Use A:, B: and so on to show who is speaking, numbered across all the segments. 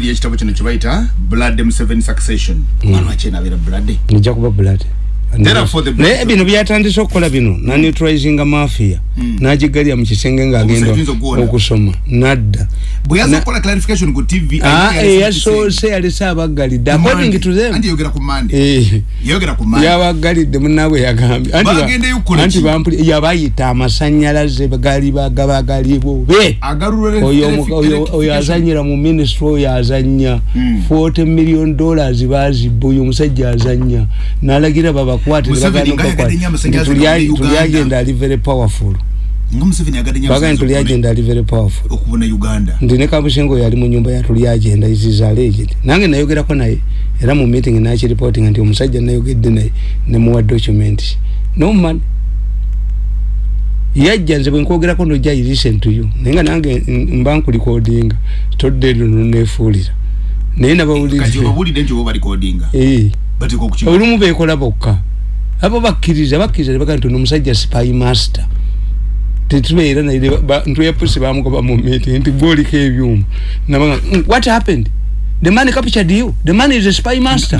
A: enjiri y'ekitabo kino kye bayita blood m7 succession. Mwana wakyenabeera blood.
B: Nija kuba blood naye bino byatandise okukola bino. Naneutralizinga mafia. Nagigalya mu kisenge
A: ogwona.
B: okusoma. Nadda. Eyasoose yalese abaggalidde according to them. Eh, yabaggalidde munaabwe yagambye. Anti yabayita amasanyalaze gali bagabagali bobe
A: agarura
B: oyo azanyira mu ministry oyo azanya
A: Mm.
B: 40 million dollars bazibba oyo omusajja azanya nalagira babakwate
A: Uganda.
B: tulyagenda ali very powerful. Bagani tulyagenda ali very powerful.
A: okubona uganda.
B: Ndi ne kabusengo yali mu nyumba ya tulyagenda izizalejed nange nayogerako naye era mu meeting nakiripotinga nti omusajja nayogedde naye nemuwa document. Noman yajja nze bwenkwogerako nojja listen to you. Naye nga nange mba nkulikodinga todde luno nefuulira. Naye
A: nti okukiba
B: olumu bekola bokka abo bakkiriza bakkiriza nebaga nti ono omusajja spy master. Tetubeera naye ba- ntuye pusi bamugoba mu meeting nti gwoliko ebyuma. Nabaga "Mm, what happened? The man captured you. The man is a spy master.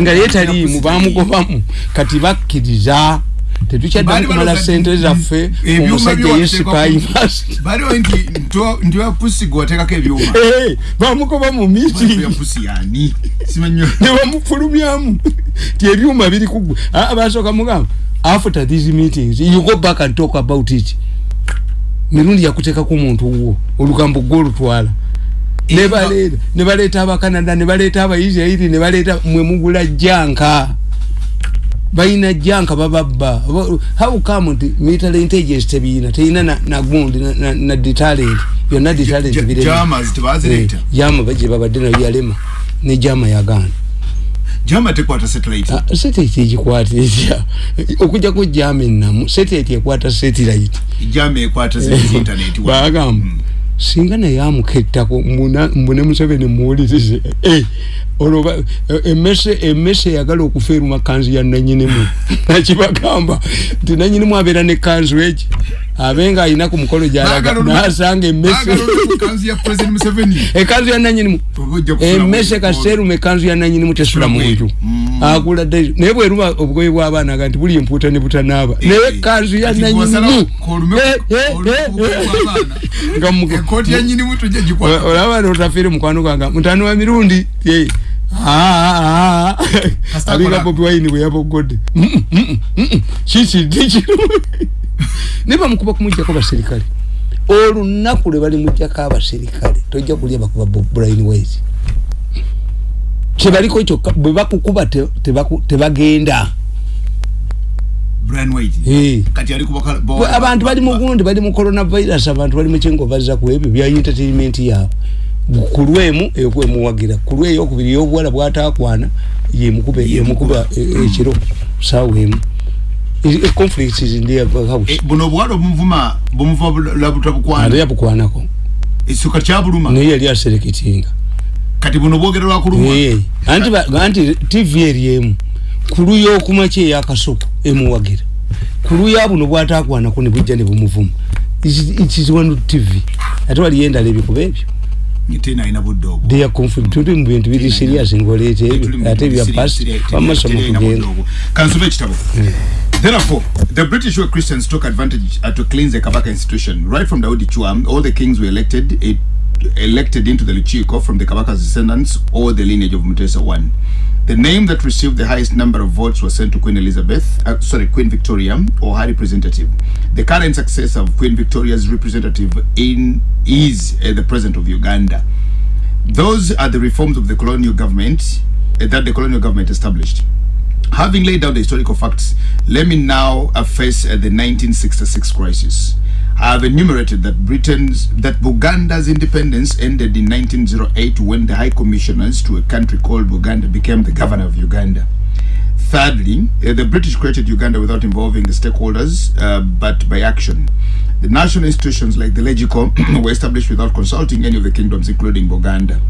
B: Nga yeetaliimu bamugobamu. kati bakkiriza tetukyadda
A: Baali
B: kumala sente zaffe omusajja
A: byo
B: ye
A: wateekako-
B: spy master
A: baliwo nti ntwa- nti wapusi gwe wateekako ebyuma.
B: Eh, bamugoba mu
A: pusi simanyo
B: nebamufulumyamu ti ebyuma biri kugwe basooka mugamba after these meetings you go back and talk about it. Mirundi yakuteekako omuntu wo olugambo gwolutwala nebaleeta nebaleeta abakanada nebaleeta abaisirairi nebaleeta mwemugula janka balina janka bababba Ba- how come nti military intelligence tebiina teyina na- nagundi na- na- na detalent byonna detalent
A: Ja-
B: birema
A: jamas tebazireeta
B: jama gye babadde nayo yalema. Ne jama yagaana
A: jama tekwata satellite?
B: Ah, satellite egikwata etya? Okujjako jama enamu satellite ekwata satellite.
A: Jama ekwata zi internet
B: bagamba
A: Mm.
B: singa naye amukettako mbuna- mbune museveni muwulirize. Eh, olwo eh, emmese emmese eyagala okufa eruma kanzu ya nanyinimu nakibagamba nti nanyinimu abeera ne kanzu egi abe nga alina ku mukolo gyalaga.
A: Baagala olu-
B: nasanga emmese ekanzu ya nanyinimu emmese
A: mu-
B: kaseeruma ekanzu ya nanyinimu tesula mu nju
A: Mm.
B: agula dde. Naye bweruma obugoye bw'abaana ga nti buli empuuta ne butanaaba.
A: Eh,
B: naye kanzu ya nanyinimu Eh, eh, eh, eh. nga olaba notafiire mukwano gwange. Mutano wa mirundi alinga
A: akola-
B: bobi wayini bwe yabogodde Mm, mm, mm, mm. kikidde kino naye bamukuba kumugjako baserikale olunaku lwe balimugjako abaserikale tojja kulya bakuba brian wise. Kyebaliko kyokka bwe bakukuba te- tebaku- tebagenda abantu bali mugundi bali mu coronavirus abantu bali mukingo bazza ku ebyo bya entertainment yaabwe ku lwemu ekwemuwagira ku lwe eyokubiri ey'obuwala bwatakwana yemukuba yemukuba e- ekiro. Saawa emu. E- e- conflicts is in their house.
A: Buno obuwala obumuvuma bumuva labuta
B: ate
A: bukwana
B: yabukwanako.
A: Ekisuka kyabuluma.
B: Naye yali asereketinga.
A: Kati buno bwogera lwakuluma
B: Eh, anti anti tv eri emu. Ku luya okumakya eyakasoko emuwagira? Ku luya buno bwatakwanako ne bujja ne bumuvuma. Ikiziwanu tv ate waliyo endala ebikuba ebyo
A: tena alina budde obwo.
B: They are conflict tuli mu bintu biri serious ngoleeta ebyo ate bya past bamasoma kugenda.
A: kansube ekitabo Therefore, the British were Christians took advantage uh, to cleanse the Kabaka institution. Right from Daudi Chua, all the kings were elected it, elected into the Luchiko from the Kabaka's descendants or the lineage of Mutesa I. The name that received the highest number of votes was sent to Queen Elizabeth, uh, sorry, Queen Victoria, or her representative. The current successor of Queen Victoria's representative in is uh, the president of Uganda. Those are the reforms of the colonial government uh, that the colonial government established. Having laid out the historical facts, let me now uh, face uh, the 1966 crisis. Have enumerated that Britain's that Buganda's independence ended in 1908 when the High Commissioners to a country called Buganda became the governor of Uganda. Thirdly, uh, the British created Uganda without involving the stakeholders, uh, but by action. The national institutions like the Legico were established without consulting any of the kingdoms, including Buganda.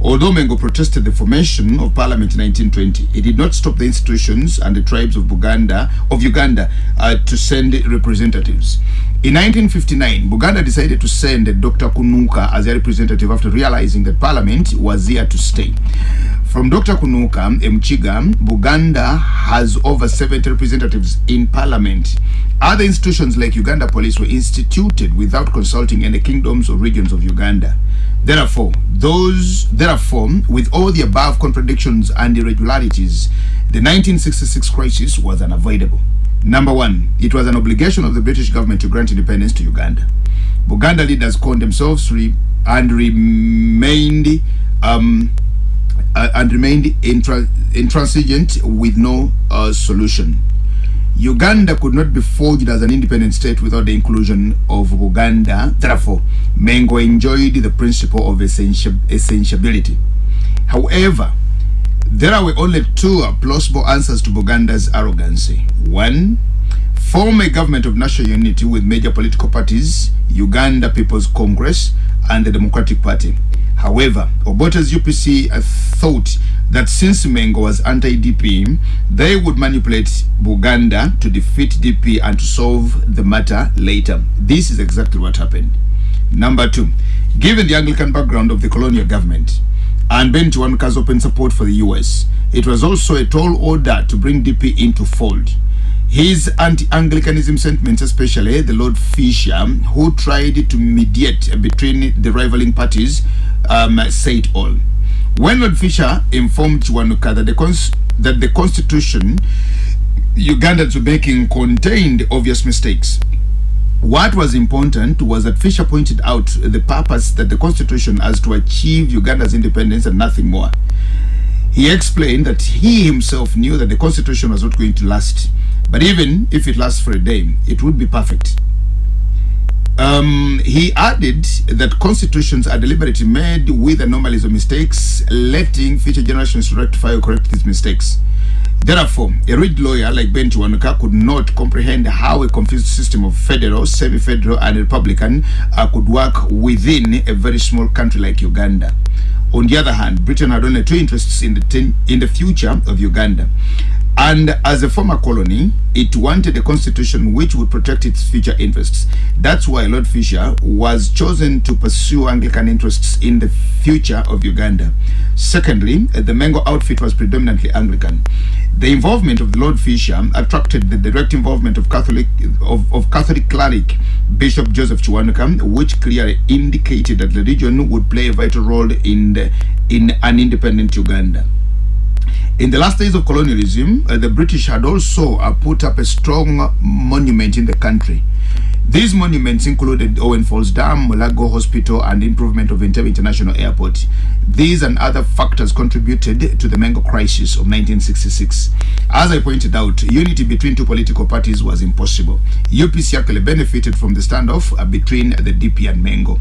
A: Although Mengo protested the formation of parliament in 1920, it did not stop the institutions and the tribes of Buganda of Uganda uh, to send representatives. In 1959, Buganda decided to send Dr. Kunuka as a representative after realizing that Parliament was here to stay. From Dr. Kunuka, Mchiga, Buganda has over 70 representatives in Parliament. Other institutions like Uganda Police were instituted without consulting any kingdoms or regions of Uganda. Therefore, those therefore, with all the above contradictions and irregularities, the 1966 crisis was unavoidable. Number one, it was an obligation of the British government to grant independence to Uganda. Buganda leaders called themselves re- and remained um, uh, and remained intra- intransigent with no uh, solution. Uganda could not be forged as an independent state without the inclusion of Uganda. Therefore, Mengo enjoyed the principle of essential- essentiability. However, there were only two plausible answers to Buganda's arrogancy. One, form a government of national unity with major political parties, Uganda People's Congress and the Democratic Party. However, Obote's UPC uh, thought that since Mengo was anti-DP, they would manipulate Buganda to defeat DP and to solve the matter later. This is exactly what happened. Number two, given the Anglican background of the colonial government, and Ben Chiwanuka's open support for the US. It was also a tall order to bring DP into fold. His anti-Anglicanism sentiments, especially the Lord Fisher, who tried to mediate between the rivaling parties, um, say it all. When Lord Fisher informed Chiwanuka that the, that the constitution Ugandans were making contained obvious mistakes, what was important was that Fisher pointed out the purpose that the constitution has to achieve Uganda's independence and nothing more. He explained that he himself knew that the constitution was not going to last, but even if it lasts for a day, it would be perfect. Um, he added that constitutions are deliberately made with anomalies or mistakes, letting future generations rectify or correct these mistakes. Therefore, a read lawyer like Ben Chiwanuka could not comprehend how a confused system of federal, semi-federal and republican uh, could work within a very small country like Uganda. On the other hand, Britain had only two interests in the, in the future of Uganda. And as a former colony, it wanted a constitution which would protect its future interests. That's why Lord Fisher was chosen to pursue Anglican interests in the future of Uganda. Secondly, the Mengo outfit was predominantly Anglican. The involvement of Lord Fisher attracted the direct involvement of Catholic of, of Catholic cleric Bishop Joseph Chiwanuka, which clearly indicated that the region would play a vital role in the, in an independent Uganda. In the last days of colonialism, uh, the British had also uh, put up a strong monument in the country. These monuments included Owen Falls Dam, Mulago Hospital, and improvement of Entebbe International Airport. These and other factors contributed to the Mengo crisis of 1966. As I pointed out, unity between two political parties was impossible. UPC actually benefited from the standoff uh, between the DP and Mengo.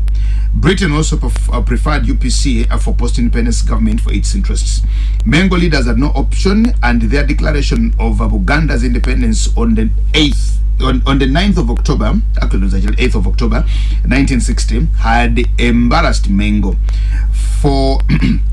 A: Britain also uh, preferred UPC uh, for post-independence government for its interests. Mengo leaders had no option, and their declaration of Uganda's independence on the 8th on, on the 9th of October, actually it was actually 8th of October 1960, had embarrassed Mengo for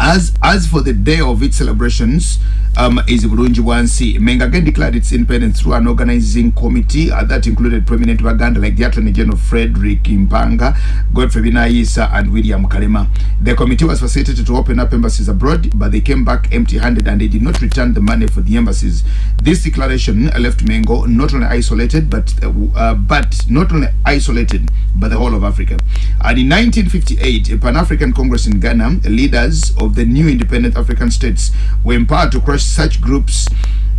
A: as as for the day of its celebrations um, is Burunji Wansi. Menga again declared its independence through an organizing committee uh, that included prominent Baganda like the Attorney General Frederick Impanga, Godfrey Binaisa, and William Kalema. The committee was facilitated to open up embassies abroad, but they came back empty-handed and they did not return the money for the embassies. This declaration left Mengo not only isolated, but uh, uh, but not only isolated, but the whole of Africa. And in 1958, a Pan-African Congress in Ghana, leaders of the new independent African states were empowered to crush such groups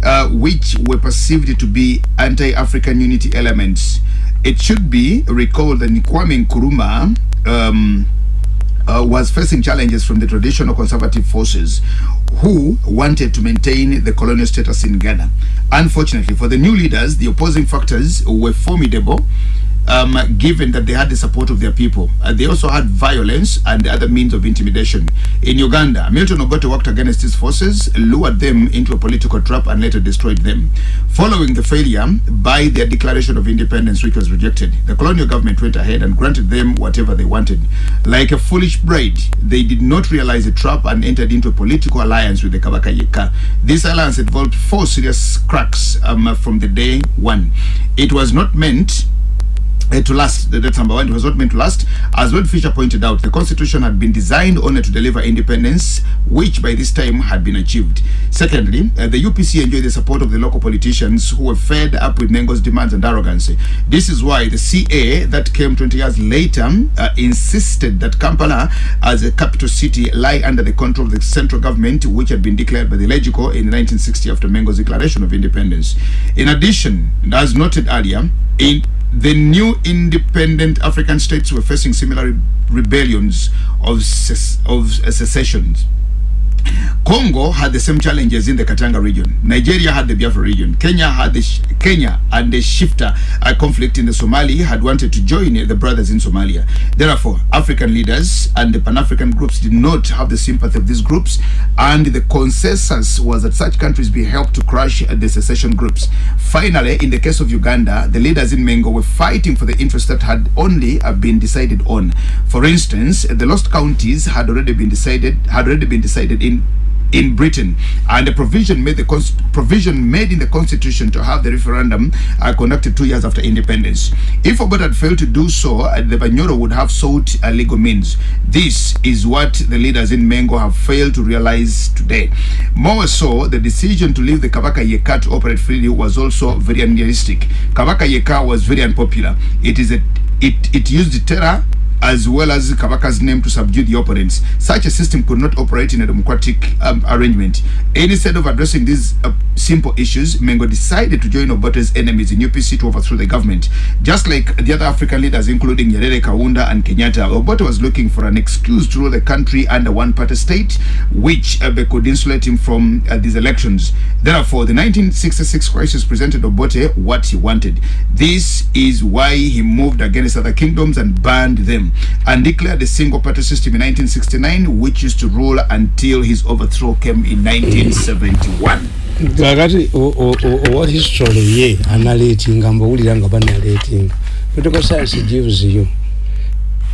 A: uh, which were perceived to be anti-African unity elements. It should be recalled that Kwame Nkrumah um, uh, was facing challenges from the traditional conservative forces who wanted to maintain the colonial status in Ghana. Unfortunately, for the new leaders, the opposing factors were formidable. Um, given that they had the support of their people, uh, they also had violence and other means of intimidation. In Uganda, Milton Obote worked against his forces, lured them into a political trap, and later destroyed them. Following the failure by their declaration of independence, which was rejected, the colonial government went ahead and granted them whatever they wanted. Like a foolish bride, they did not realize the trap and entered into a political alliance with the Kabaka Yeka. This alliance involved four serious cracks um, from the day one. It was not meant uh, to last. That- That's number one. It was not meant to last. As Lord Fisher pointed out, the constitution had been designed only to deliver independence, which by this time had been achieved. Secondly, uh, the UPC enjoyed the support of the local politicians who were fed up with Mengo's demands and arrogance. This is why the CA that came 20 years later uh, insisted that Kampala, as a capital city, lie under the control of the central government, which had been declared by the Legico in 1960 after Mengo's declaration of independence. In addition, as noted earlier, in the new independent African states were facing similar re- rebellions of, of uh, secessions. Congo had the same challenges in the Katanga region. Nigeria had the Biafra region. Kenya had the Kenya and the shifter uh, conflict in the Somali had wanted to join uh, the brothers in Somalia. Therefore, African leaders and the Pan-African groups did not have the sympathy of these groups, and the consensus was that such countries be helped to crush uh, the secession groups. Finally, in the case of Uganda, the leaders in Mengo were fighting for the interests that had only been decided on. For instance, the lost counties had already been decided had already been decided in in Britain, and a provision made the provision made in the constitution to have the referendum uh, conducted two years after independence. If Obat had failed to do so, uh, the Banyoro would have sought uh, legal means. This is what the leaders in Mengo have failed to realize today. More so, the decision to leave the Kabaka Yeka to operate freely was also very unrealistic. Kabaka Yeka was very unpopular. It is a it it used terror as well as Kabaka's name to subdue the opponents. Such a system could not operate in a democratic um, arrangement. Instead of addressing these uh, simple issues, Mengo decided to join Obote's enemies in UPC to overthrow the government. Just like the other African leaders, including Nyerere, Kaunda, and Kenyatta, Obote was looking for an excuse to rule the country under one-party state, which uh, could insulate him from uh, these elections. Therefore, the 1966 crisis presented Obote what he wanted. This is why he moved against other kingdoms and banned them and declared a single party system in 1969 which used to rule until his overthrow came in 1971
B: kakati owa history ye analetinga mbawulira nga banaletinga political science gives you.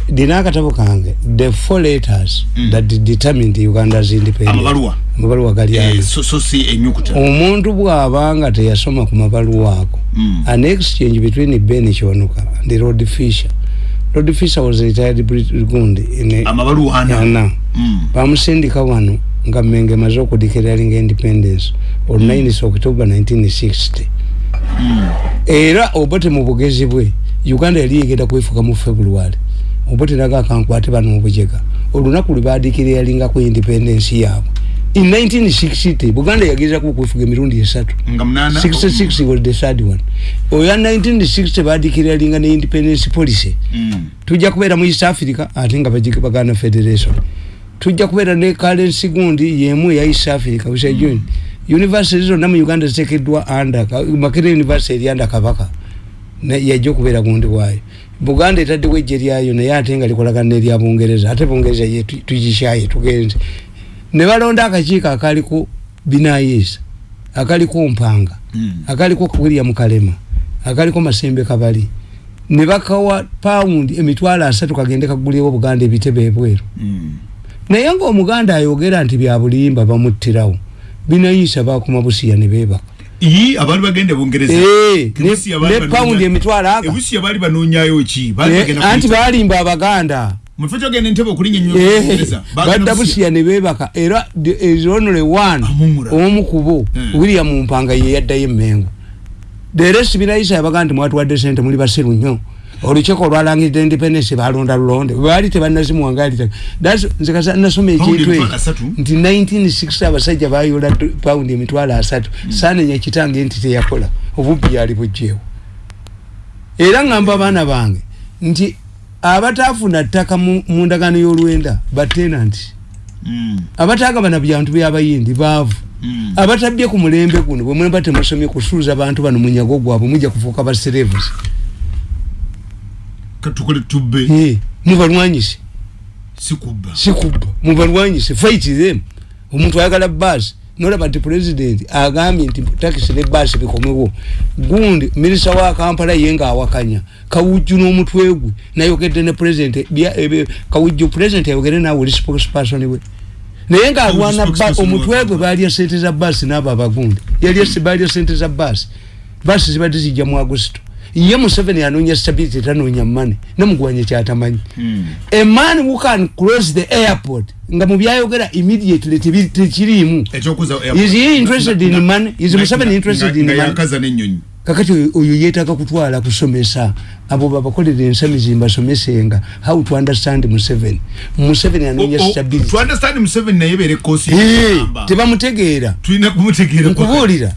B: Ndina akatabo kange the four letters
A: Mm.
B: that determined uganda's independence.
A: Amabaluwa
B: gali ano
A: so, so si enyukuta
B: omuntu bw'abanga teyasoma ku mabaluwa ako
A: Mm.
B: an exchange between ben kyonuka and rod fisher rod fisher was retired gundi
A: amabaluwa ana
B: yana
A: Mm.
B: bamusindika wano nga menge maze okudikiralinga independence on 9 october 1960
A: Mm.
B: era obote mu bugezi bwe uganda yali egenda kwefuka mu february obote naga akankwate bano mu bujega. Olunaku lwe badikiralingako independence yaabwe in 1960 buganda yagezaku okwefuga emirundi esatu.
A: Nga munana
B: 66 was the third one. Oya 1960 badikiralinga ne independence policy.
A: Mm.
B: tujja kubeera mu east africa ate nga baganda federation. Tujja kubeera ne currency gundi yemu eya east africa usajuni university zonna mu uganda zitekeddwa under makere university eri under kabaka. Yajja okubeera gundi waayo buganda etaddewo ejje lyayo naye ate nga likolagana nerya bungereza ate bungereza ye tu- tugishaye tugenze ne balonda akakiiko akaliko binayisa akaliko mpanga
A: Mm.
B: akaliko william kalema akaliko masembe kabali. Ne bakawa paundi emitwalo asatu kagende kagulewo buganda ebitebe ebweru.
A: Mm.
B: naye ngaomuganda ayogera nti bya bulimba bamuttirawo binayisa bakuma busiya ne beebaka
A: abaali bagenda bungereza.
B: Eh, ne- paundi emitwalo aga.
A: ki? Baali
B: Eh, anti balimba abaganda
A: mufo kyogenda entebe okulinya ennyo
B: Eh,
A: bungereza Bagenda
B: badda
A: Busiya.
B: busiya ne beebaka. Era ezonole one
A: Amumura.
B: omu kubo
A: Mm.
B: william mpanga ye yaddayo emmengo. The rest binayisa yabaga nti mwatuwadde sente muli basiru nnyo. Olukiiko olwalangiridde independence balonda lulonde. Baali tebannazimuwangalira nze kasa nasoma
A: Paundi
B: ekintu
A: emitwalo
B: ekyo
A: asatu?
B: nti 1960 abasajja bayola tu- paundi emitwalo asatu. Saanenya kitange nti teyakola. Obubbi yali bugjeewo era ngamba abaana bange nti abataafuna ttaka mu ndagaano y'olwenda batenanti
A: Mm.
B: abataagabana byantu byabayindi baavu.
A: Mm.
B: abatabbye ku mulembe guno bwe mweba temusomye kusuuza bantu bano munyago gwabwe mujja kufuuka baserevusi
A: katukole tubbe.
B: Eh, mubalwanyise.
A: Sikubba.
B: Sikubba. Mubalwanyise. Fight them. Omuntu ayagala baasi nolaba nti president agambye nti takisi ne baasi bikomewo gundi minisita wa kampala ye nga awakanya. Kawujju n'omutwe gwe nayogedde ne bya- ebe- kawujju president ayogere naawe oli spokesperson we. Naye nga
A: Kawujju
B: alwana ba-
A: spokesperson
B: omutwe gwe balya sente za baasi n'abo abagundi yali balya sente za baasi baasi zibadde zijja mu agusito ye museveni anoonya stability tanoonya mane namugwanya kyatamanyi.
A: Mm.
B: a man who can close the airport nga mubyayogera immediately tebi- tekiriimu
A: ekyokuza
B: Is he interested in money? Is Museveni interested in money? kakati oyo- yeetaaga kutwala kusomesa abo babakolera ensamizi mbasomesenga how to understand museveni? Museveni anoonya stability
A: to understand museveni naye bere kosi
B: Eh, tebamutegeera.
A: Tulina kumutegeera.
B: Nkubuulira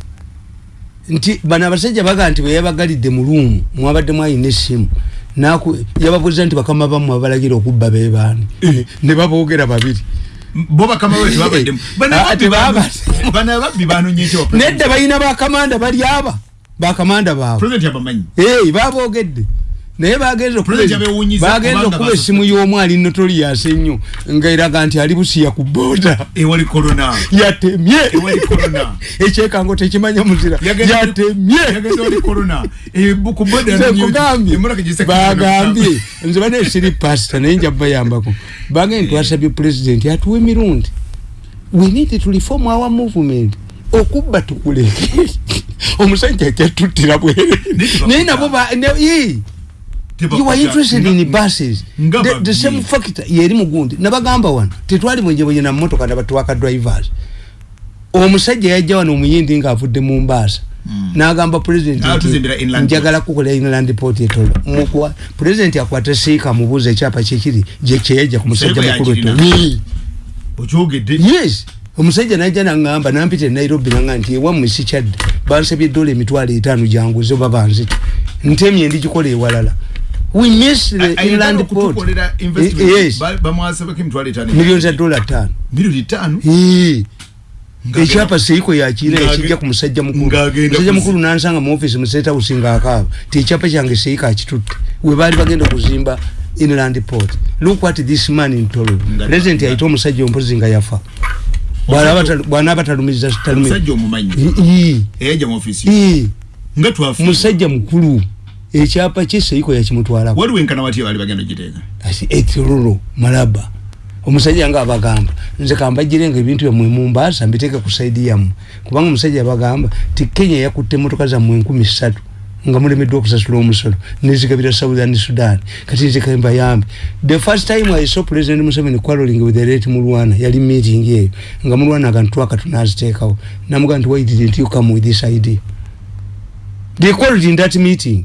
B: nti bano abasajja baga nti weyabagalidde mu luumu mwabadde mwayina essimu naku yababuuza nti bakama bammwe abalagira okubba bebaani
A: Eh.
B: ne baboogera babiri.
A: Tebabaddemu
B: Ah,
A: bana
B: nedda balina bakamanda bali aba. Bakamanda baabwe.
A: President yabamanyi?
B: Hey, baboogedde naye bagenza okuba- essimu y'omu ali notorious ennyo nga eraga nti ali busiya ku booda. Yatemye. Ekyekango tekimanya muzira.
A: Yagenda-
B: yatemye.
A: yagenda wali corona. Eh,
B: Nze bane siri pasita naye nja bayambako bagambye twasabye pulezidenti atuwa emirundi. We need to reform our movement. Okubba tukuleke. Omusajja kyatuttira bwere naye nabo ba- ne- ii.
A: Teba-
B: you are interested in buses.
A: Nga
B: the, the same factor yeri mugundi. Nabagamba wano tetwali mwenjebwenye na motoka nabatwaka drivers. Omusajja yajja wano omuyindi ngaavudde mu mbaasa.
A: Mm.
B: nagamba president njagala kukola inland port etolo Mukwa- president akwata siika amubuuza ekyapa kyekiri gye kyeyajja ku musajja mukulu etolo
A: okyogedde
B: yes! Omusajja najja naŋŋamba nampita e nairobi naŋa nti ewammwe sikyadde bansabye edola emitwalo etaano janguze oba banzita ntemye ndigikola ewalala we miss the
A: Ayagala
B: inland port.
A: investment.
B: yes.
A: Ba- bamwasabako emitwalo etaano
B: miliyoni za dola ttaano
A: milioni ttaano
B: Eh.
A: Ngagenda-
B: ekyapa seiko yakina
A: Ngage-
B: ekijja ku musajja mukulu. musajja mukulu nansanga mu office mu state house ngaakaaba ti ekyapa kyange seiko akitutte. We baali bagenda okuzimba inland port. Look what this man in tolo
A: Nga-
B: president
A: nga-
B: yayita omusajja ompozi nga yafa. Bw'anaaba talumiza talumiza
A: omusajja omumanyi.
B: Ii,
A: eyajja mu ofisi
B: ii,
A: nga twafu
B: musajja mukulu ekyapa kye seiko yakimutwalako
A: waliwo enkana watya baali bagenda ogiteeka
B: asi etirolo malaba. Omusajja nga abagamba nze kambagire nga ebintu byammwe mumbaasa mbiteeke ku saidi yammwe. Kubanga omusajja abagamba ti kenya yakutte emotoka zammwe enkumi ssatu nga mulemeddwa okusasula omusolo nezigabira southern sudan. Kati nze kambayambe the first time i saw president museveni quarreling with the late mulwana yali meeting eyo nga mulwana agantu twaka tunaziteekawo. Namuga nti why didn't you come with this idea? They quarreled in that meeting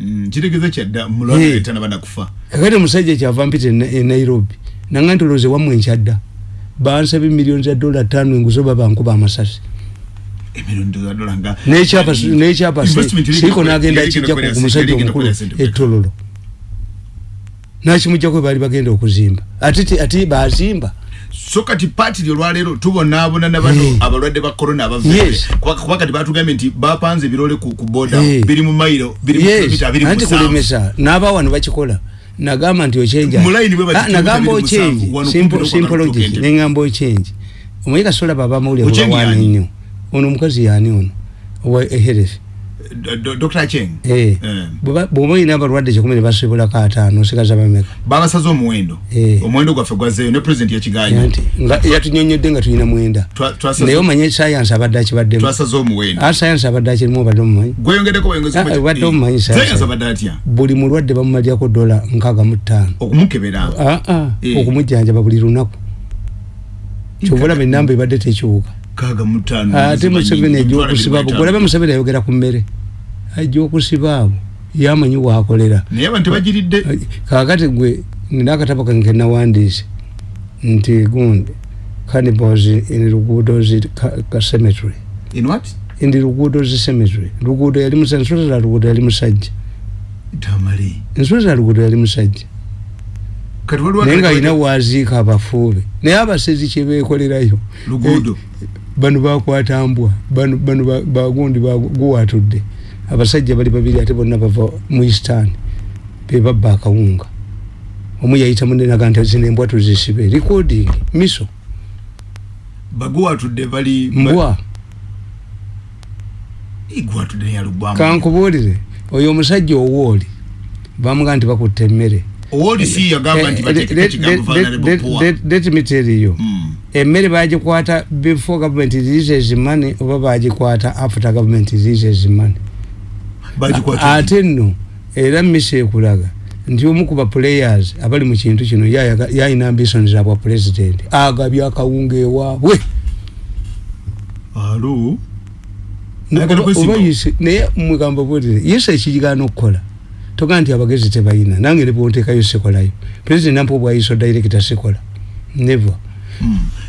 A: Mm, kitegeeza kyadda
B: Eh.
A: mulwanaetana banakufa
B: kakati omusajja kyava mpita e Na- e nairobi nanga ntoloze wamwe nkyadda bansaba emiliyoni za dola tano enguzi oba bankuba amasasi.
A: Emirioni za dola nga
B: nekyapa nekyapa
A: Investment eri-
B: siiko nagenda
A: eri-
B: akijja
A: eri-
B: ku musajja
A: eri-
B: omukulu
A: eri- eri-
B: etololo nakimujjako bali bagenda okuzimba. Ate ti- ate bazimba
A: so kati paati olwaleero tubonaabona na bano
B: Eh.
A: abalwadde ba korona
B: Yes.
A: kuba kati batugambye nti bapanze ebirole ku ku boda
B: Eh.
A: biri mu mairo biri mu
B: yes.
A: Kilomita abiri mu musanvu.
B: kulemesa n'abawano bakikola. Nagamba nti ochenja
A: Mu line bwe bati
B: Ah, nagamba
A: kilomita abiri mu
B: ochenji
A: musanvu, wano
B: Simple- simple logic
A: kutuuka
B: neŋŋamba ochenji omuyiga sola baba mawulire
A: Ochengi
B: wawana
A: yani?
B: ennyo ono omukazi yani ono? Owa eherefi
A: Do- do- dr. Cheng?
B: Eh.
A: Eh.
B: Bw'oba- bw'oba olina abalwadde kikumi ne basobolako ataano osigaza bameka?
A: Babasaze omuwendo.
B: Eh.
A: omuwendo gwaffe gwazeeyo ne president yakiganya
B: nti nga yatunyonyodde nga tulina mwenda.
A: Twa- twasaze-
B: naye omanye sayansi abadde akibaddemu.
A: Twasaze omuwendo.
B: A sayansi abadde akirimu obadde omumanyi?
A: Gweyongeddeko bweyongezi-
B: Ah, obadde omumanyi
A: Eh,
B: sasa.
A: sayansi abadde atya?
B: Buli mulwadde bamumalyako dola nkaaga mu ttaano.
A: Okumukebera.
B: Aa
A: Eh.
B: okumujjanjaba buli lunaku. Kyobulaba enamba ebadde tekiwuka
A: kaaga mu ttaano
B: ate museveni abo
A: ebiri mu
B: golabe
A: etaano.
B: museveni ayogera ku mmere. Ajja okusiba abo yamanyi waakolera
A: naye abantu tebagiridde
B: kakati gwe nina akatabo kange kenawandiise nti gundi cannibals in luguudozi ka- cemetery.
A: In what?
B: Indi luguudozi cemetery. Luguudo yali musajja ensolo za luguudo yali musajja.
A: Tamali.
B: Ensolo za luguudo yali musajja.
A: Kati waliwo
B: naye nga alina waaziika abafuube naye abasezi kyebeekolerayo
A: luguudo
B: bano bakwata mbwa bano bano ba- bagundi guwatudde. Abasajja bali babiri ate bonna bava mu eastan bebabba akawunga. Omu yayita munenaga nti zino embwa tuzisibe. Recording miso.
A: Baguwatudde bali
B: mbwa. Kankubuulire oyo omusajja owooli bamuga nti bakutta emmere.
A: Owolisi yagamba nti
B: Eh, let-
A: ekigambo
B: let-
A: faanale
B: let- me tell you emmere bagikwata before government releases money oba bagikwata after government releases money? Ate nno era misa ekulaga. Nti omu ku baplayers abali mu kintu kino yalina ambition za bwa president. Agabye akawunga ewaabwe naye mugamba bwotire yese ekigaana okukola. Toga nti abagezi tebalina nange ne bwonteekayo sikolayo president nampa obwayiso director sikola. Never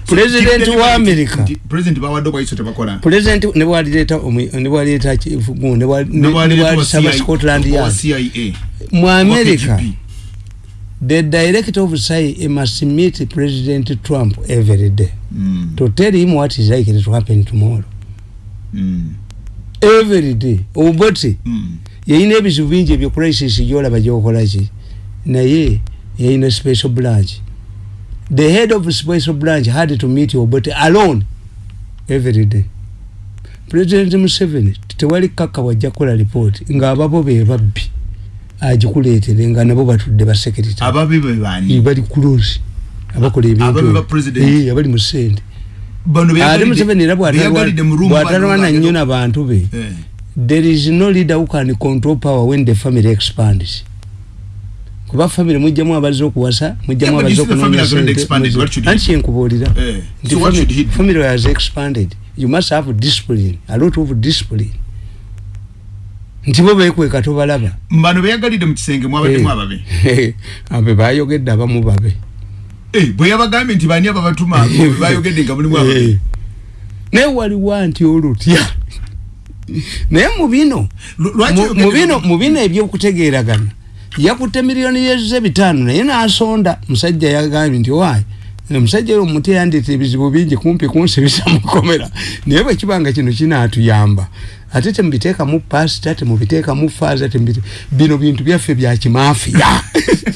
B: President wa America.
A: president bawadde obwayiso tebakola
B: president ne bwalireeta omu- ne bwalireeta kifugu ne bwa- ne- ne
A: Nebwaleeta wa
B: bwalisaba
A: CIA
B: scotland yard.
A: CIA
B: mu
A: KGB.
B: the director of CIA must meet president trump every day
A: Mm,
B: to tell him what is likely to happen tomorrow.
A: Mm,
B: every day. Oboti
A: mm.
B: yayina ebizibu bingi ebyo crisis gyolaba gyokolaki naye yayina special branch the head of special branch had to meet obote alone every day. President museveni tewali kaka wajja kukola report ngaababo be babbi agikuleetere nga nabo batudde basekirita
A: ababi be bani
B: bali close abakola
A: Ababe ba
B: ebintu
A: president.
B: Mu
A: bano
B: ate museveni era bwatalwana
A: bano
B: nnyo n'abantu be
A: Eh,
B: there is no leader who can control power when the family expands kuba family mujjamu abaze okuwasa mujjamu
A: Yeah, but
B: abaze
A: you see the family has already
B: okunoonya
A: expanded. What should he
B: anti kyenkubuulira
A: eh.
B: nti family has expanded. You must have discipline. A lot of discipline. Nti bo beekweka tobalaba
A: bano beyagalidde mu kisenge mwabaddemu ababe
B: abe bayogedde abamu babe.
A: Eh, bwe yabagambye nti bani ababatuma bayogedde nga mulimu ababe?
B: Eh. naye waliwo nti olutya. Naye mu bino
A: Lu- lwaki
B: mu-
A: oyogedde
B: mu bino
A: mu-
B: mu bino ebyokutegeeragana yakutte miliyoni yeze bitaano naye n'asonda. Musajja yagambye nti waayi omusajja oyo omuti yandeeta ebizibu bingi kumpi kunsibisa mukomera naye bwe kibanga kino kinaatuyamba. Ate temubiteekamu pasita temubiteekamu faaza bino bintu byaffe bya kimaafiya.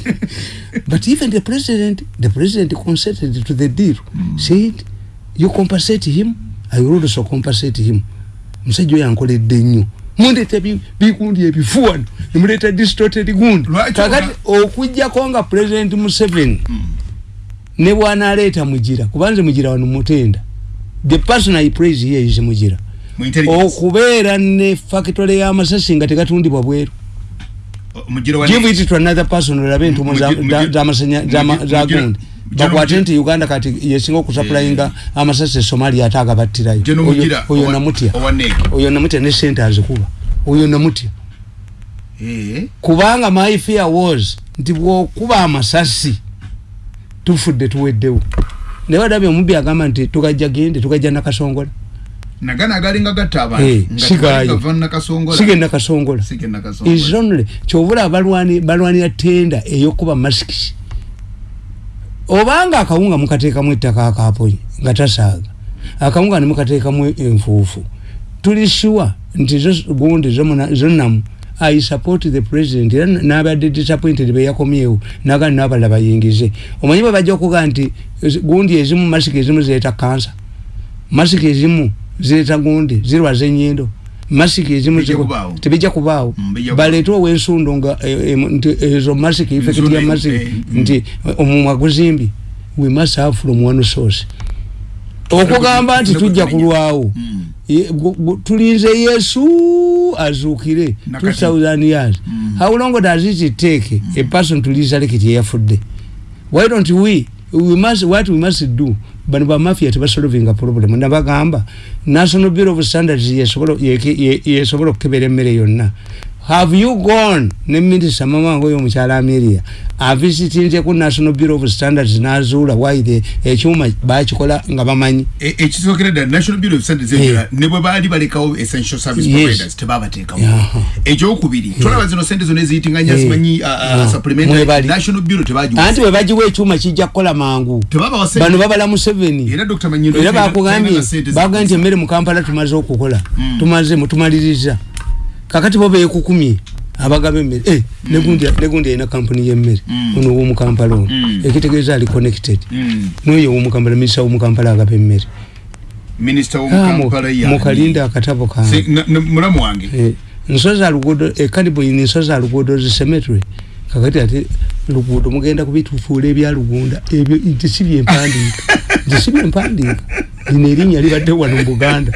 B: But even the president the president consented to the deal. Said you compensate him? I will also compensate him. Musajja oyo ankoledde nnyo mundeeta bi- bigundi ebifuwano nemuleeta distorted gundi.
A: Lwaki
B: kakati okugjako nga president museveni ne bwanaaleeta mugira kubanze mugira wano mutenda. The person i praise here is mugira
A: mu intelligence.
B: Okubeera ne factory y'amasasi nga tegatundibwa bweru. Give it to another person olabe entumo za- Bakwate
A: mugira-
B: nti uganda kati yesinga okusupplyinga amasasi e somalia ate agabattirayo.
A: General
B: Oyo- namutya. oyo namutya ne sente azikuba oyo namutya.
A: Eh,
B: kubanga my fear was nti bwokuba amasasi tufudde tuweddewo. Naye wadabye omubbi agamba nti tugajja gende tugajja nakasongola.
A: Nagana agalinga gatta abantu. Nga
B: sigaayo.
A: tebalinga va nakasongola.
B: Sige nakasongola.
A: Sige nakasongola.
B: Is only kyobula abalwani balwanira tenda eyokuba masikisi obanga akawunga mukateekamu ettaka akaponye nga tasaaga. Akawunga nemukateekamu enfuufu. Tuli sure nti zo gundi zonamu i support the president era nabadde disappointed beyakomyewo nagani nabalala bayingize. Omanyi bwe bajja okuga nti gundi ezimu masiki ezimu zireeta kansa masiki ezimu zireeta gundi zirwaza enyindo masiki ezimu tebijja kubaawo.
A: Mm, bijja
B: baleete ow'ensundo nga eh, eh, nti ezo masiki effect
A: Ensundo,
B: ya masiki
A: eh, mm.
B: nti omumwa guzimbi we must have from one source. Okugamba nti tujja kulwawo.
A: Mm.
B: Tulinze yesu azuukire
A: Nakati.
B: 2000 years. How long does it take a person to resurrect eyafudde? Why don't we we must what we must do bano bamafia tebasolvinga problem. Nabagamba national bureau of standards yesobola yesobola okukebera emmere yonna have you gone? Ne minisita mamange oyo omukyala ameria avisitinze ku national bureau of standards nazuula. Waire ekyuma bakikola nga bamanyi?
A: E- ekisookera ddala national bureau of standards
B: Eh.
A: ne bwe baali balekawo essential service
B: Yes.
A: providers tebabateekawo.
B: Yeah.
A: ekyokubiri tolaba zino sente zona eziyitinganya
B: Eh.
A: zimanyi uh,
B: Yeah.
A: supplementary national bureau tebagiwa.
B: Anti bwe bagiwa ekyuma kijja kukola mangu. Bano babala museveni.
A: Era dr. Manyindo
B: era bakugambye bagambye nti emmere mu kampala tumaze okukola.
A: Mm.
B: tumaze mutumaliriza kakati bo beekukumye abagaba emmere Eh, negundi negundi alina kampuni y'emmere
A: Mm.
B: ono owomukampala ono.
A: Mm.
B: ekitegeeza ali connected.
A: Mm.
B: noyo owomukampala minisita womukampala agaba emmere
A: minisita
B: Ah, mu-
A: womukampala
B: mukalinde akatabo kange
A: mulamu wange.
B: Eh, nsozi aluguudo ekalibu ino nsozi aluguudo zisemetry kakati ate luguudo mugenda kubitufuula ebyalugunda ebyo nti si byempandiika nti si byempandiika lino erinnya libadde wano mu buganda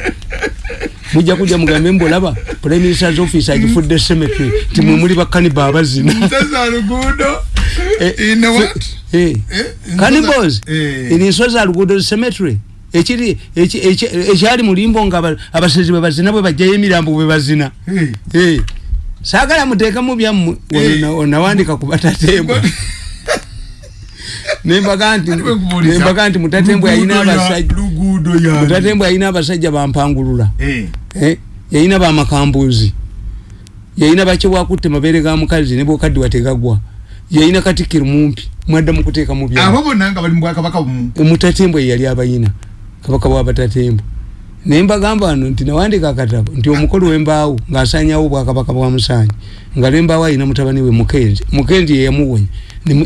B: mujja kujja mugambe mbolaba prime minister's office agifudde cemetery timwe muli bakaniba abazina
A: Sasa lugudo.
B: Eh,
A: In what?
B: Eh,
A: Eh, Eh.
B: luguudo cemetery ekiri eki- eki- ekyali mulimbo nga aba- abasezi bwe bazina bwe bajjayo emirambo bwe bazina. Saagala muteekamu byammwe onawandika ku batatembwa. Nembaga nti mutatembwa yalina
A: luguudo ya-
B: abasajja
A: luguudo
B: mutatembwa yalina abasajja bampangulula yalina bamakambuzi yalina bakyewakutte mabeere ga mukazi ne bwokaddi wategagwa yalina katikiro mumpi mwadda mukuteekamu byammwe
A: abo bonna nga bali mu bwakabaka bumu
B: mutatembwa yali abayina kabaka bwabatatembwa naye mbagamba wano nti nawandika akatabo nti omukolo wembaawo ng'asanyawo obwakabaka bwa musanyi nga lwembaawo alina mutabani we mukenzi. Mukenzi yeyamuwonya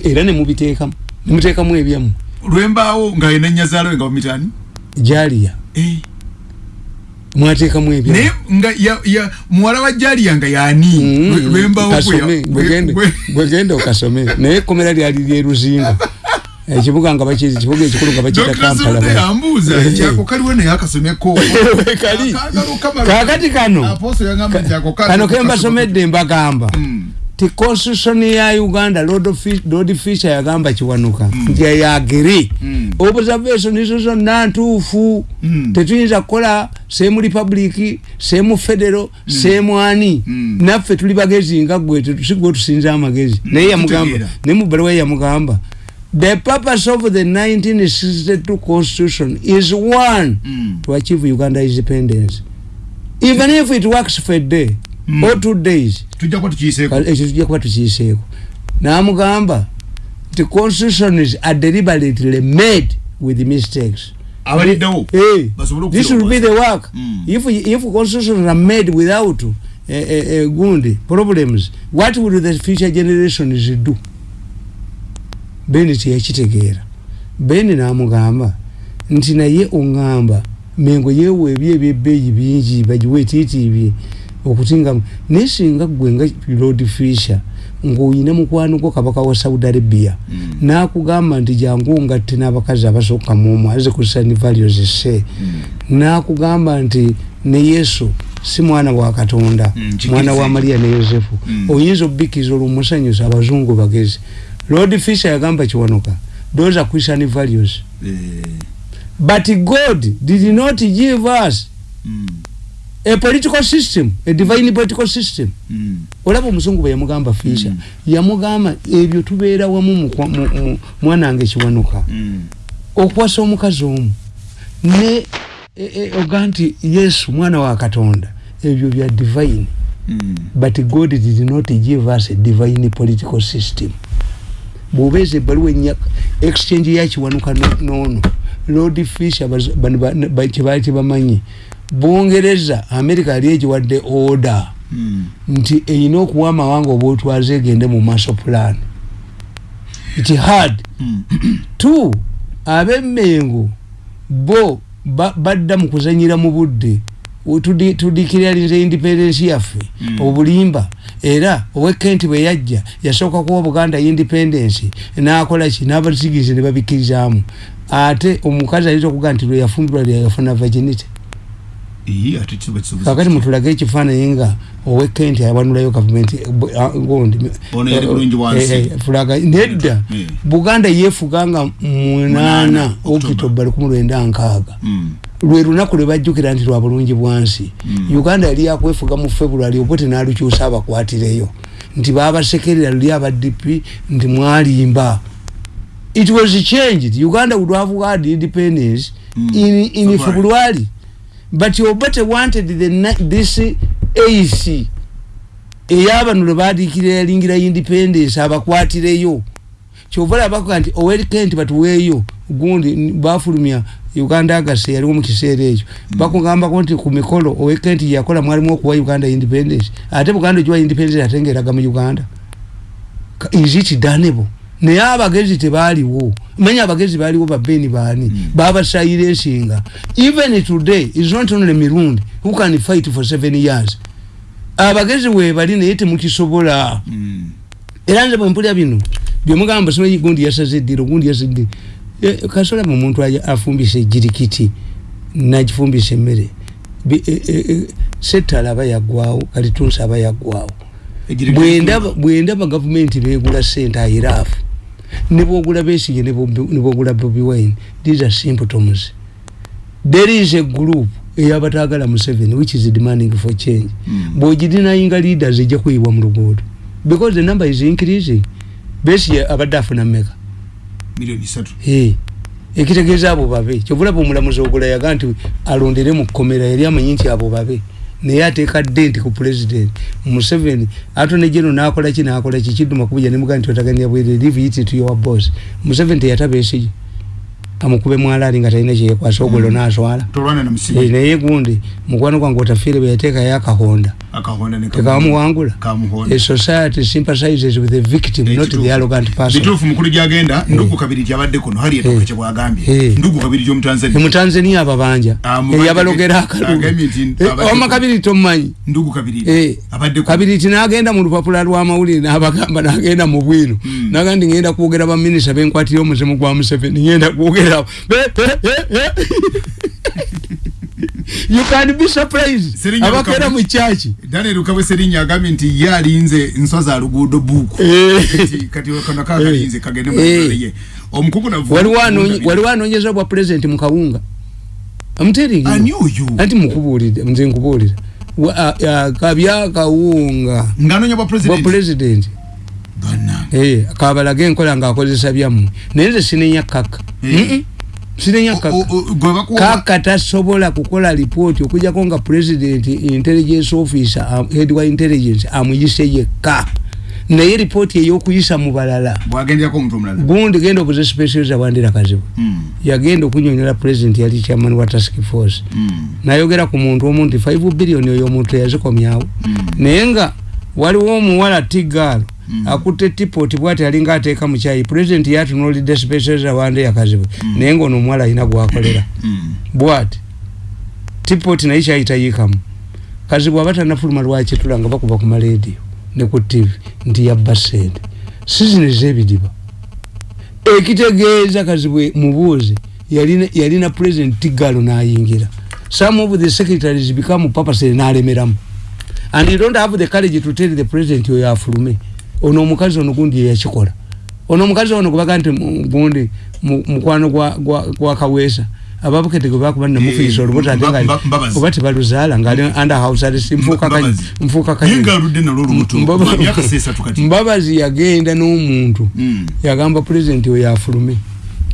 B: era nemubiteekamu nemuteekamu ebyammwe
A: lwembaawo nga yena nnyazaalo we nga bamitani
B: jaliya mwateekamu
A: naye
B: ebyammwe
A: nga ya- ya- muwala wa jaliya nga yani
B: Mm,
A: Lwe- lwembaawo gwe ya-
B: kasome
A: gwe-
B: gwegende
A: gwe-
B: gwegende okasome. Naye ekkomera lyali lyeruzinga ekibuga nga bakizi kibuga ekikulu nga bakiyita
A: Dr.
B: kampala
A: Zunde yambuuza
B: Eh,
A: kyako kaliwo naye akasomeko
B: kali kakati kano.
A: Apostle yagamba nti ako kali-
B: kano kembasomedde mbagamba.
A: Mm.
B: ti constitution ya uganda lord Fi- lord fisher yagamba kiwanuka. Nti yagiri
A: Mm.
B: observation izo zonna ntuufu.
A: Mm.
B: tetuyinza kukola semu republic semu federo semu ani.
A: Mm.
B: naffe tuli bagezi nga gwe sigwe tusinza amagezi. Naye yamugamba ne mu ye yamugamba the purpose of the 1962 constitution is one
A: Mm.
B: to achieve uganda independence. Even if it works for a day
A: Mm.
B: or two days
A: tujja
B: Kale ekyo tujja kuba tukiyiseeko. Namugamba nti constitutions are deliberately made with mistakes
A: basobole
B: this will be the work.
A: Mm.
B: if, if constitutions are made without uh, uh, uh, gundi problems what will the future generations do? Beni tiyakitegeera beni namugamba nti naye oŋŋamba mengo yeewa ebyo ebyebbeeyi bingi bagiwe etiitibye okutinga naye singa gwe nga lord fisher ng'oyina mukwano gwo kabaka wa saudi arabia.
A: Mm.
B: n'akugamba nti jangu ngatte n'abakazi abasooka muomu aze kusani values se n'akugamba nti ne yesu si mwana wa katonda
A: Mm,
B: mwana wa mariya ne yosefu.
A: Mm.
B: oyinza obikiza olwomusanyusa abazungu bagezi. Lord fisher yagamba kiwanuka those are christian values.
A: Eh,
B: but god did not give us
A: mm,
B: a political system a divine political system
A: mm.
B: olaba omuzungu bwe yamugamba fisha
A: Mm.
B: yamugamba ebyo tubeera wamu mwanange kiwanuka
A: Mm.
B: okuwasa omukazi omu ne e- e, oga nti yesu mwana wa katonda ebyo bya divine
A: Mm.
B: but god did not give us a divine political system bwobeeza ebbaluwa enya exchange yakiwanuka no- noono lord fisher bano ba- ba- kyebaali tebamanyi bungereza america yali egiwadde order.
A: Mm.
B: nti erina okuwa amawanga obwetwaze egende mu maaso plan. It had
A: Mm.
B: two abemmengo bo ba- badda mu kuzanyira mu budde. Tudikiraliza independence yaffe
A: Mm.
B: obulimba. Era owekenti bwe yajja yasooka kuwa buganda independence nakola ki? N'abasigize ne babikirizaamu ate omukazi ayinza okugaa nti lwe yafumbirwa lye yafuna virginity
A: ate kiba kisobozi
B: kakati mutulage ekifaananyi nga owekenti awanulayo gavumenti gondi
A: yali bulungi wansi.
B: fulaga nedda
A: Eh.
B: buganda yeefuganga
A: Munaana,
B: munaana okitoba lukumi lwenda nkaaga
A: Mm.
B: lwe lunaku lwe bajjukira nti lwa bulungi bwansi
A: Mm.
B: uganda yali yakwefuga mu february obote n'alukyusa abakwatireyo nti babasekerera luli abadp nti mwalimba it was changed uganda would have had independence
A: Mm.
B: in, in
A: February.
B: But obote wanted the, this ac eyabano lwe badikira yalingira independence abakwatireyo. Kyova labaga nti owerikenti batuweeyo gundi bafulumya uganda agase yaliwo mu kiseera ekyo. Bakugambako nti ku mikolo owekenti yakola mwalimu okuwa uganda independence. Ate buganda ogiwa independence ate ngaeraga mu uganda. Is it danable naye abagezi tebaaliwo. Manya abagezi baaliwo babeni baani babasayira ensinga. Even today is not only mirundi who can fight for seven years. Abagezi webali naye temukisobola.
A: Mm.
B: era nze bwempulya bino byemugamba simanyi gundi yasaze eddiro gundi yasadde kasola mu muntu afumbisa ejirikiti nagifumbisa emmere. E- e- e- setala aba yaggwawo kalitunsi aba bwendaba bwendaba gavumenti begula sente airaafu nebwogula besige nebwogula bobi wine these are symptoms there is a group eyabatagala museveni which is demanding for change.
A: Mm.
B: bwogirinayinga leaders ejja kuyibwa mu luguudo. Because the number is increasing. Besige abadde afuna mmeka.
A: Miliyoni isatu.
B: Hey, ekitegeeza abo babe. Kyovulaba omulamuzi ogula yaga nti alondere mu kkomera yali amanyi nti abo babe naye ateeka denti ku president museveni atone jeno nakola ki nakola ki? Kidduma kubuja nemugaa nti otagania bwere leave it to your boss. Museveni teyataba esigi amukube mwalaali nga talina kyekwasa ogwelo naswala Eh, naye gundi mukwano gwange otafiire bwe yateekayo akahonda
A: ne
B: tekamuwangula
A: kamuhonda
B: a society sympathizes with the victim not the arrogant person.
A: Bituufu mukulu gyagenda ndugu kabiri gyabadde kuno hali etoka
B: Eh.
A: kyebwagambye
B: Eh.
A: ndugu kabiri gyomutanzania
B: emutanzania ababanja.
A: Ah, mubanja-
B: eyabalogera akalulu.
A: Agambye nti
B: Eh,
A: abadde-
B: wama kabiri tomumanyi
A: ndugu kabiri.
B: Eh,
A: abadde kuno.
B: kabiri ti nagenda mu lupapula lwamawulire nabagamba nagenda mu bwino
A: Mm.
B: naga ndi ngenda kwogera baminisita benkwatire omuzimu gwa museveni ngenda kwogera you can be surprised. Abakera mu kyaki
A: daniel ukabwe serinya agambye nti ye alinze nswa za luguudo buuku Kati- kati kano kakalinze kagende mu
B: Eh.
A: ye. Omukugu navu
B: waliwo anonye- waliwo anonyeza bwa president mu kawunga? Anti mukubuulire nze nkubuulira kabya kawunga.
A: Nganonya bwa
B: bwa
A: president?
B: President.
A: Bannange.
B: Eh, kabalage enkola ngaakozesa byammwe. Naye nze sinenya kaka Sinenya
A: O-
B: kaka
A: o- o- gwe bakuwa
B: kaka tasobola kukola lipooti okujjako nga president intelligence officer am- head wa intelligence amuyise yekka naye lipooti ey'okuyisa mu balala
A: bwagenderako omuntu omulala.
B: gundi genda obuze specializa bwandira kazibu.
A: Mm,
B: yagenda okunyonyola president yali chairman wa task force.
A: Mm,
B: nayogera ku muntu omu nti 5 billion oyo omuntu teyazikomyawo
A: mm.
B: naye nga waliwo omuwala tigaalo. Akutte tipoti bwati alinga ateeka mu kyayi pulezidenti yatunulidde specializa wande yakazibwe
A: Mm.
B: naye ngaono omuwala alina gwakolera
A: Mm.
B: bwati tipoti naye kyayi tayiikamu kazibwe aba tanafuluma lwakitula nga bakuba ku malediyo ne ku tv nti yabba sente sizini z'ebidiba ekitegeeza kazibwe mubuuzi yalina, yalina president tigalo n'ayingira. Some of the secretaries become papasere n'alemeramu. And you don't have the courage to tell the president oyo afulume ono omukazi ono gundi yeyakikola ono omukazi ono gwebaga nti gundi mu- mukwano gwa- kaweesa. Ababukete gwe bakuba namufiisa olubuto ate oba tebaluzaala ngaali under house arrest
A: Mbabazi.
B: yagenda n'omuntu.
A: Mm.
B: yagamba president oyo afulume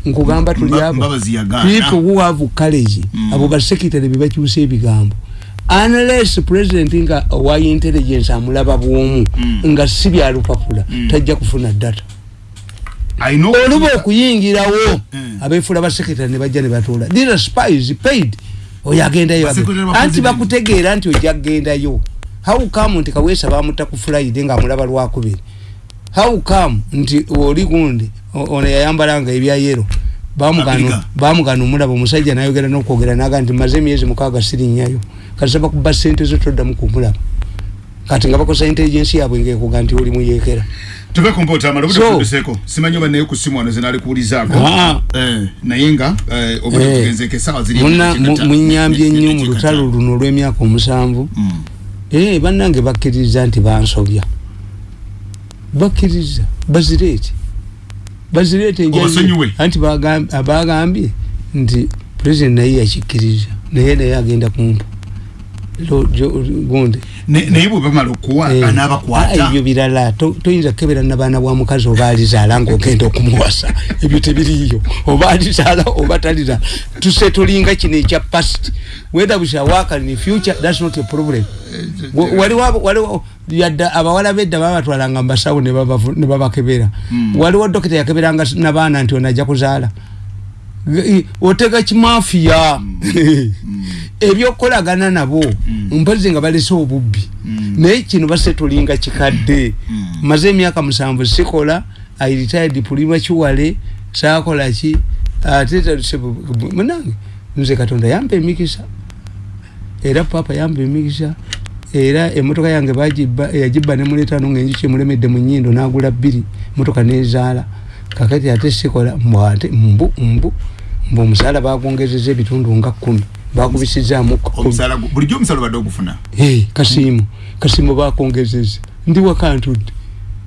B: nkugamba tuli abo. people who have courage.
A: Mm.
B: abo basekitale bebakyusa ebigambo unless president nga wa intelligence amulaba bwomu
A: Mm.
B: nga si byalupapula
A: Mm.
B: tajja kufuna data. Oluba okuyingirawo
A: Mm.
B: abeefula basekitale ne bajja ne batuula these spies paid. Oyo agendayo anti bakutegeera nti ojja kugendayo how come nti kaweesa bamutta ku friday ngaamulaba lwakubiri how come nti oli gundi ono yayambalanga ebya yero bamugano omulaba omusajja nayogera nokwogera naga nti maze emyezi mukaaga sirinyayo kati bakuba sente zo toddamu kumulaba kati nga bakosa intelligence yaabwe ngekuga nti oli muyekera
A: tuve ku mpoota amala obudde
B: So-
A: tutuseeko. Simanyi oba naye ku simu wano zenalikuwulizaako
B: Ah.
A: Eh, naye nga eh, obudde
B: Eh.
A: tugenzeeko essaawa ziri
B: munyambye nnyo mu lutalo luno olw'emyaka omusanvu.
A: Mm.
B: Eh, bannange bakkiriza nti bansobya. Bazireeti bazireete.
A: Obasonyiwe.
B: anti bagam- bagambye nti president naye yakikkiriza. Naye naye agenda kumpa gundi.
A: Naye bwe bamala okuwa
B: Eh, ah,
A: anaabakwata
B: ebyo birala To- toyinza kukebera nabaana bwa mukazi oba alizaala ngaogenda okumuwasa. Ebyo tebiriyo oba alizaala oba talizaala tuse tulinga kino ekya past. Whether we shall work in future that's not a problem. Waliwo abo- waliwo yadda abawala bedda babatwalanga mubasawo ne babavu- ne babakebera
A: Mm.
B: waliwo dokita yakeberanga nabaana nti onajja kuzaala. G- otega kimafiya ebyokukolagana nabo
A: Mm.
B: mpozi nga balese obubbi.
A: Mm.
B: naye kino base tulinga kikadde.
A: Mm.
B: maze emyaka musanvu sikola i retired pulima kiwale sakola ki? Ate munange nze katonda yampa emikisa. Era papa yampa emikisa. Era emotoka yange yagibba nemuleetano ngaenjuki emulemedde mu nyindo nagula bbiri motoka nezaala. Kakati ate sikola mbwate mbu mbu mbu omusaala bagwongezeza ebitundu nga kumi bakubisizaamu
A: omusala bulijjo omusala obadde ogufuna?
B: Hey, kasimu kasimu bakongezeza ndi wakantudde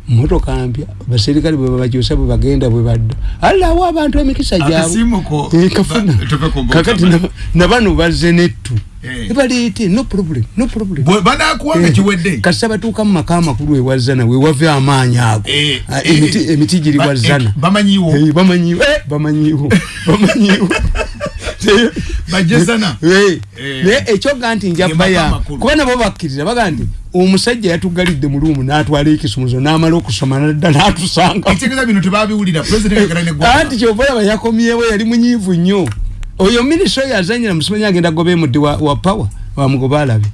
B: motoka mpya baserikale bwe babajosa bwe bagenda bwe badda. Alawo abantu emikisa gyabwe.
A: Akasimu ko
B: Eh, kafuna kakati
A: ba-
B: na- nabano bazze nettu.
A: Eh.
B: ebaleete no problem no problem.
A: Bwe banakuwanga
B: Eh,
A: kiwedde?
B: Kasita batuuka mu maka amakulu ewazana wewave amaanyi ago.
A: Eh,
B: Ah,
A: eh,
B: emiti- emiti giri
A: ba-
B: wazana
A: eh, bamanyiwo
B: Eh, bamanyiwo eh, bamanyiwo bamanyiwo
A: bajezana.
B: Eh,
A: Eh.
B: naye ekyoga nti nja
A: Ge
B: baya
A: maka makulu.
B: kuba nabo bakkiriza baga nti omusajja yatugalidde mu luumu n'atwala ekisumuzo n'amala okusoma nadda n'atusanga. Anti kyova olaba yakomyewo yali munyiivu nnyo. Oyo minisita oyo azanyira musimanyi agenda goba emudde wa, wa power bamugoba alabe.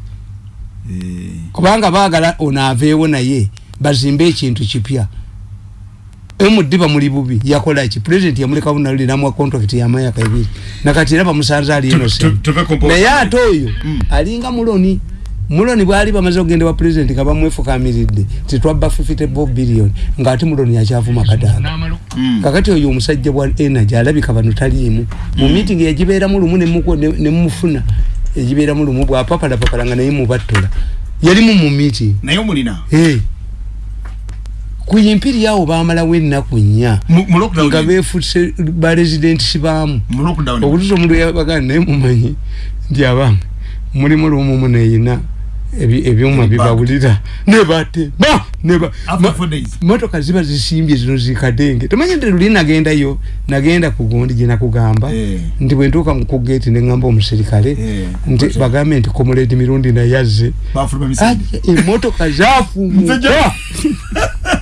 B: Kubanga baagala ono aveewo naye bazimbe ekintu kipya emuddi bamuli bubi yakola ki president yamulekawo naluli namuwa contract yamayaka ebiri nakati era bamusanze ali
A: Tu-
B: innocent
A: tu- tuve ku-
B: naye ate oyo
A: Mm.
B: alinga muloni. Muloni bwali bamaze okugenda wa president nga bamwefukamiridde titwabba 54 billion. Ngaate muloni yakyavuma kadaga kakati oyo omusajja bwa energy alabika bano taliimu mu meeting yagibeeramu lumu nemuko- ne- nemufuna egibeeramu lumu bwapapalapapala nga naye mubattola yalimu mu meeting.
A: Naye omulina
B: Hey. Ku yimpiri awo bamalawo ennaku nnya
A: Mu- mu lockdown
B: nga
A: eno.
B: befuse baresidenti baamu
A: mu lockdown eno.
B: obutuusa omuntu yabagana naye mumanyi nti abange mulimu lwomumu neyina ebi- ebyuma
A: Ebibanga.
B: bibawulira nebatema neba
A: After four days.
B: motoka ziba zisimbye zino zikadenge tomanyi nti luli nagendayo nagenda ku gundi gyenakugamba
A: Eh.
B: nti bwentuuka ku gate neŋŋamba omuserikale
A: Eh,
B: nti
A: okay.
B: bagambe nti komuledi mirundi nayazze
A: bafuluma misinde
B: Ate emotoka zafumuka